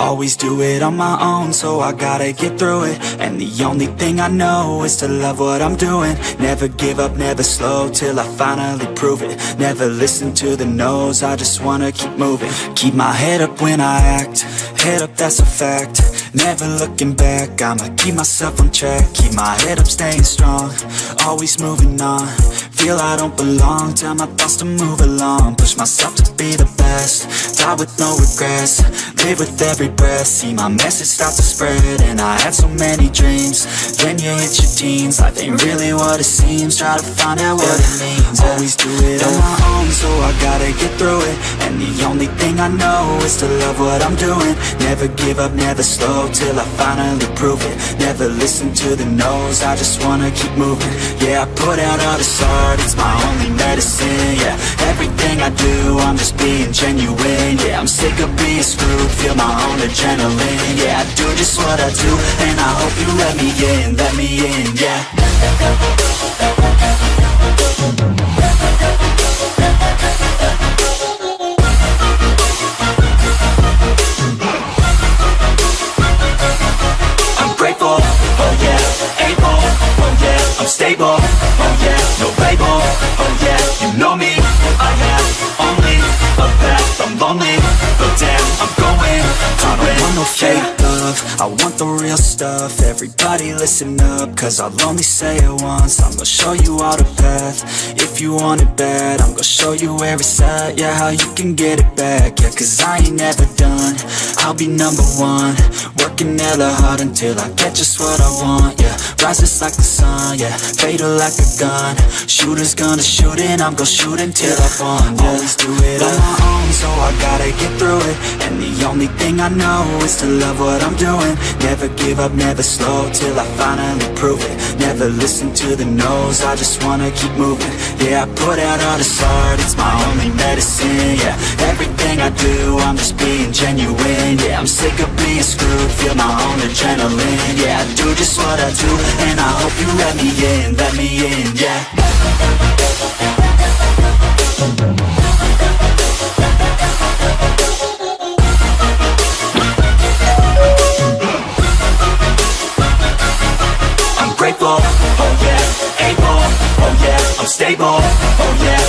Always do it on my own, so I gotta get through it. And the only thing I know is to love what I'm doing. Never give up, never slow, till I finally prove it. Never listen to the no's, I just wanna keep moving. Keep my head up when I act, head up that's a fact. Never looking back, I'ma keep myself on track. Keep my head up, staying strong, always moving on Feel I don't belong, tell my thoughts to move along. Push myself to be the best, die with no regrets. Live with every breath, see my message start to spread And I had so many dreams, then you hit your teens. Life ain't really what it seems, try to find out what it means. Always do it on my own, so I gotta get through it. And the only thing I know is to love what I'm doing. Never give up, never slow, till I finally prove it. Never listen to the no's, I just wanna keep moving. Yeah, I put out all this it's my only medicine Yeah, everything I do, I'm just being genuine Yeah, I'm sick of being screwed, feel my own adrenaline Yeah, I do just what I do, and I hope you let me in, let me in, yeah. I'm grateful, oh oh stable, no label, oh yeah, you know me, I have only a path, I'm lonely, but damn, I'm going. I don't want no fake love, I want the real stuff, everybody listen up, cause I'll only say it once, I'm gonna show you all the path, if you want it bad, I'm gonna show you it's at, yeah, how you can get it back, yeah, cause I ain't never done, I'll be number one, working hella hard until I get just what I want, yeah. Rises like the sun, yeah. Fatal like a gun. Shooters gonna shoot and I'm gonna shoot until I fall, yeah. Always do it on my own, so I gotta get through it. And the only thing I know is to love what I'm doing. Never give up, never slow, till I finally prove it. Never listen to the no's, I just wanna keep moving. Yeah, I put out all this art, it's my only medicine, yeah I do, I'm just being genuine. Yeah, I'm sick of being screwed, feel my own adrenaline. Yeah, I do just what I do, and I hope you let me in, let me in, yeah. I'm grateful oh yeah oh i'm stable, oh yeah.